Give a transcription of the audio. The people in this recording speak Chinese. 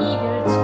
一边走。